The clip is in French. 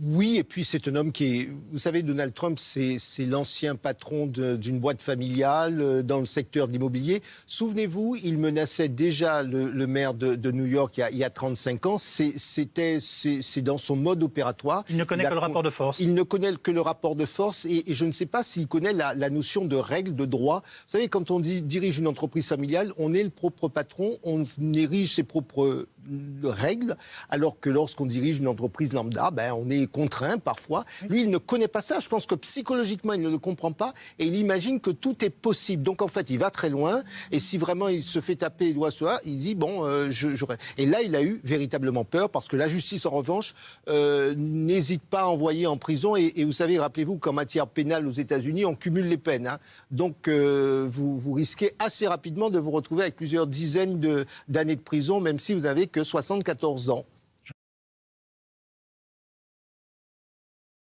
Oui, et puis c'est un homme qui est... Vous savez, Donald Trump, c'est l'ancien patron d'une boîte familiale euh, dans le secteur de l'immobilier. Souvenez-vous, il menaçait déjà le, maire de, New York il y a, il y a 35 ans. C'est dans son mode opératoire. Il ne connaît que le rapport de force. Il ne connaît que le rapport de force et, je ne sais pas s'il connaît la, la, notion de règle, de droit. Vous savez, quand on dit, dirige une entreprise familiale, on est le propre patron, on érige ses propres règles, alors que lorsqu'on dirige une entreprise lambda, ben, on est contraint parfois. Lui, il ne connaît pas ça. Je pense que psychologiquement, il ne le comprend pas et il imagine que tout est possible. Donc en fait, il va très loin et si vraiment il se fait taper doigt sur il dit bon, euh, j'aurais. Et là, il a eu véritablement peur parce que la justice, en revanche, euh, n'hésite pas à envoyer en prison. Et, vous savez, rappelez-vous qu'en matière pénale aux États-Unis, on cumule les peines. Hein. Donc euh, vous, vous risquez assez rapidement de vous retrouver avec plusieurs dizaines d'années de, prison, même si vous avez que 74 ans.